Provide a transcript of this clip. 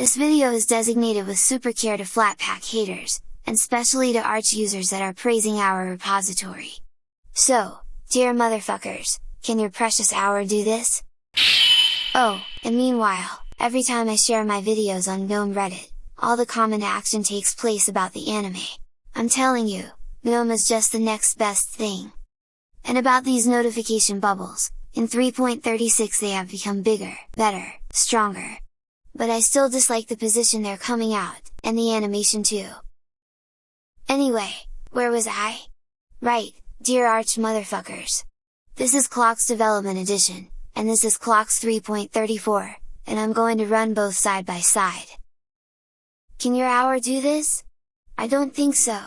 This video is designated with super care to Flatpak haters, and specially to Arch users that are praising AUR repository. So, dear motherfuckers, can your precious AUR do this? Oh, and meanwhile, every time I share my videos on GNOME Reddit, all the comment action takes place about the anime. I'm telling you, GNOME is just the next best thing! And about these notification bubbles, in 3.36 they have become bigger, better, stronger. But I still dislike the position they're coming out, and the animation too. Anyway, where was I? Right, dear arch motherfuckers! This is Clocks Development Edition, and this is Clocks 3.34, and I'm going to run both side by side. Can your AUR do this? I don't think so.